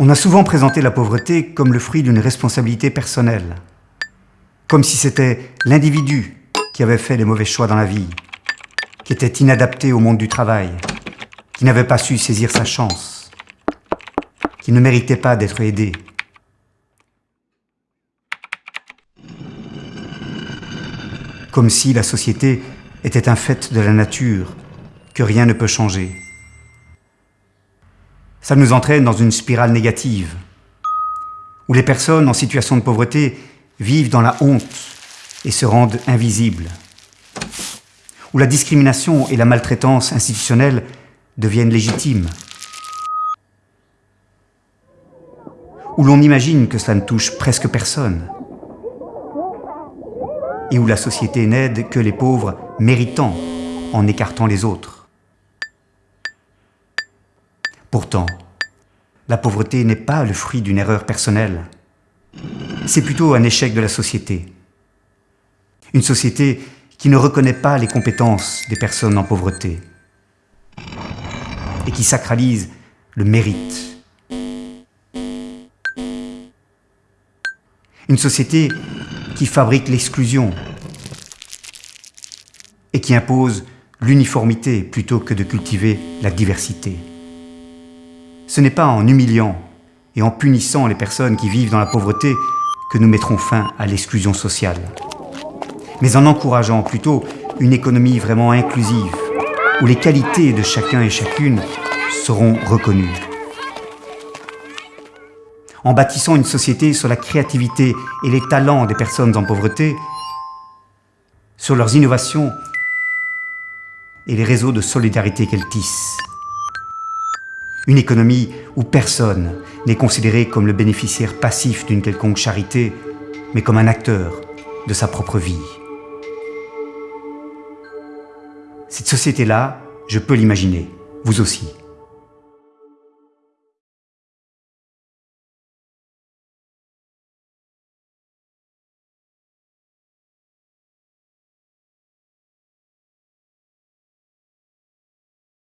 On a souvent présenté la pauvreté comme le fruit d'une responsabilité personnelle, comme si c'était l'individu qui avait fait les mauvais choix dans la vie, qui était inadapté au monde du travail, qui n'avait pas su saisir sa chance, qui ne méritait pas d'être aidé. Comme si la société était un fait de la nature, que rien ne peut changer. Ça nous entraîne dans une spirale négative, où les personnes en situation de pauvreté vivent dans la honte et se rendent invisibles, où la discrimination et la maltraitance institutionnelle deviennent légitimes, où l'on imagine que cela ne touche presque personne, et où la société n'aide que les pauvres méritants en écartant les autres. Pourtant, la pauvreté n'est pas le fruit d'une erreur personnelle. C'est plutôt un échec de la société. Une société qui ne reconnaît pas les compétences des personnes en pauvreté et qui sacralise le mérite. Une société qui fabrique l'exclusion et qui impose l'uniformité plutôt que de cultiver la diversité. Ce n'est pas en humiliant et en punissant les personnes qui vivent dans la pauvreté que nous mettrons fin à l'exclusion sociale, mais en encourageant plutôt une économie vraiment inclusive, où les qualités de chacun et chacune seront reconnues. En bâtissant une société sur la créativité et les talents des personnes en pauvreté, sur leurs innovations et les réseaux de solidarité qu'elles tissent. Une économie où personne n'est considéré comme le bénéficiaire passif d'une quelconque charité, mais comme un acteur de sa propre vie. Cette société-là, je peux l'imaginer, vous aussi.